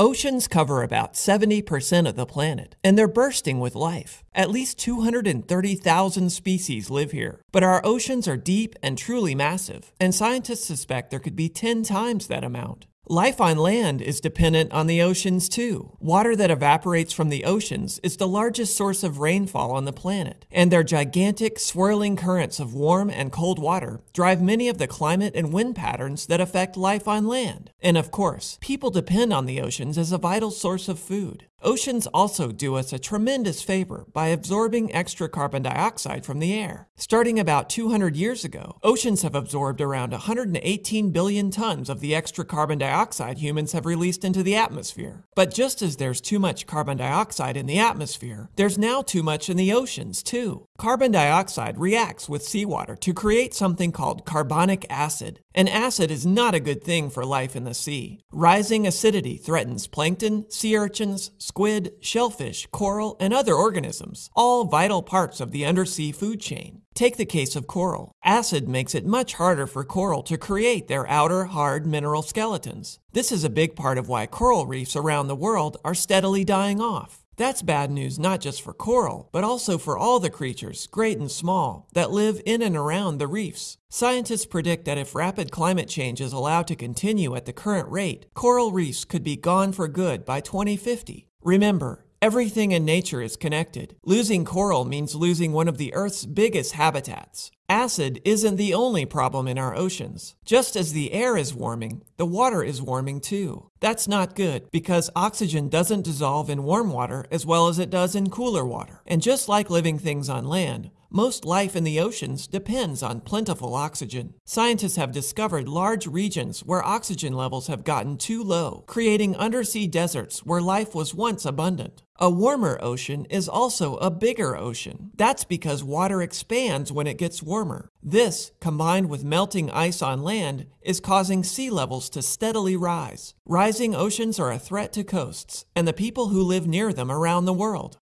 Oceans cover about 70% of the planet, and they're bursting with life. At least 230,000 species live here. But our oceans are deep and truly massive, and scientists suspect there could be 10 times that amount. Life on land is dependent on the oceans too. Water that evaporates from the oceans is the largest source of rainfall on the planet, and their gigantic, swirling currents of warm and cold water drive many of the climate and wind patterns that affect life on land. And of course, people depend on the oceans as a vital source of food. Oceans also do us a tremendous favor by absorbing extra carbon dioxide from the air. Starting about 200 years ago, oceans have absorbed around 118 billion tons of the extra carbon dioxide humans have released into the atmosphere. But just as there's too much carbon dioxide in the atmosphere, there's now too much in the oceans too. Carbon dioxide reacts with seawater to create something called carbonic acid. An acid is not a good thing for life in the sea. Rising acidity threatens plankton, sea urchins, squid, shellfish, coral, and other organisms, all vital parts of the undersea food chain. Take the case of coral. Acid makes it much harder for coral to create their outer, hard mineral skeletons. This is a big part of why coral reefs around the world are steadily dying off. That's bad news not just for coral, but also for all the creatures, great and small, that live in and around the reefs. Scientists predict that if rapid climate change is allowed to continue at the current rate, coral reefs could be gone for good by 2050. Remember, Everything in nature is connected. Losing coral means losing one of the Earth's biggest habitats. Acid isn't the only problem in our oceans. Just as the air is warming, the water is warming too. That's not good because oxygen doesn't dissolve in warm water as well as it does in cooler water. And just like living things on land, most life in the oceans depends on plentiful oxygen. Scientists have discovered large regions where oxygen levels have gotten too low, creating undersea deserts where life was once abundant. A warmer ocean is also a bigger ocean. That's because water expands when it gets warmer. This, combined with melting ice on land, is causing sea levels to steadily rise. Rising oceans are a threat to coasts and the people who live near them around the world.